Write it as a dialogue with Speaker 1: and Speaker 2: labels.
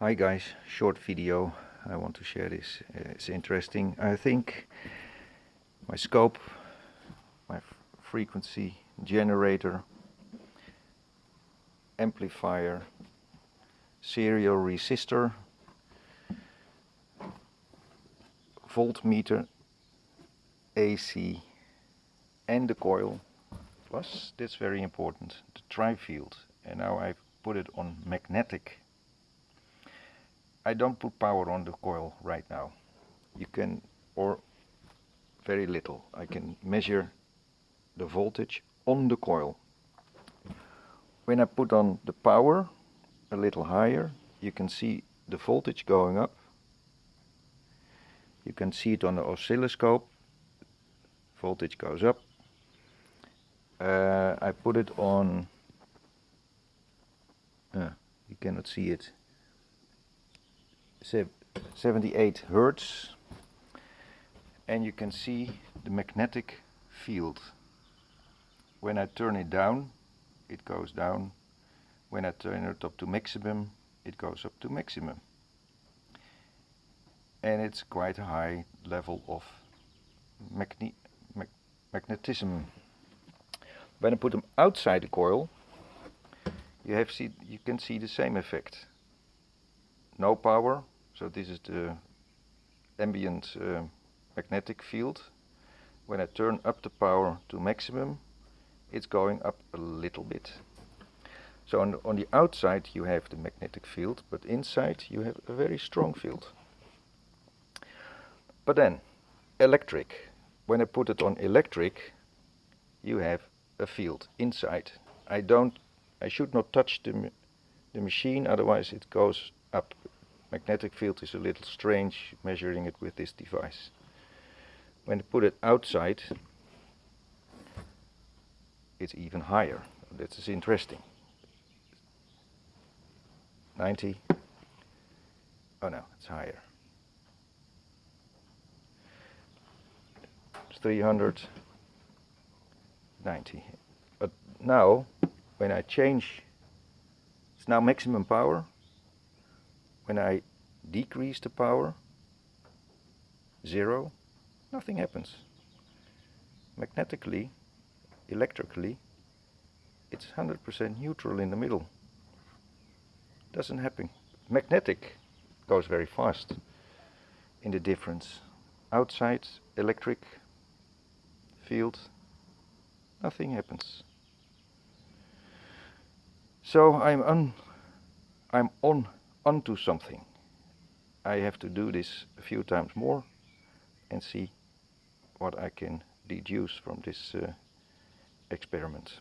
Speaker 1: Hi guys, short video. I want to share this. Uh, it's interesting. I think my scope, my frequency generator, amplifier, serial resistor, voltmeter, AC and the coil plus, that's very important, the tri-field. And now I've put it on magnetic I don't put power on the coil right now. You can, or very little. I can measure the voltage on the coil. When I put on the power a little higher, you can see the voltage going up. You can see it on the oscilloscope. Voltage goes up. Uh, I put it on, uh, you cannot see it, 78 hertz and you can see the magnetic field. When I turn it down it goes down. When I turn it up to maximum it goes up to maximum. And it's quite a high level of magne mag magnetism. When I put them outside the coil you have see you can see the same effect no power so this is the ambient uh, magnetic field. When I turn up the power to maximum, it's going up a little bit. So on, on the outside you have the magnetic field, but inside you have a very strong field. But then, electric. When I put it on electric, you have a field inside. I don't, I should not touch the, the machine, otherwise it goes up magnetic field is a little strange measuring it with this device. When I put it outside, it's even higher. This is interesting. 90. Oh no, it's higher. It's 390. But now, when I change, it's now maximum power when I decrease the power, zero, nothing happens. Magnetically, electrically, it's 100% neutral in the middle. Doesn't happen. Magnetic goes very fast in the difference. Outside electric field, nothing happens. So I'm on, I'm on onto something. I have to do this a few times more and see what I can deduce from this uh, experiment.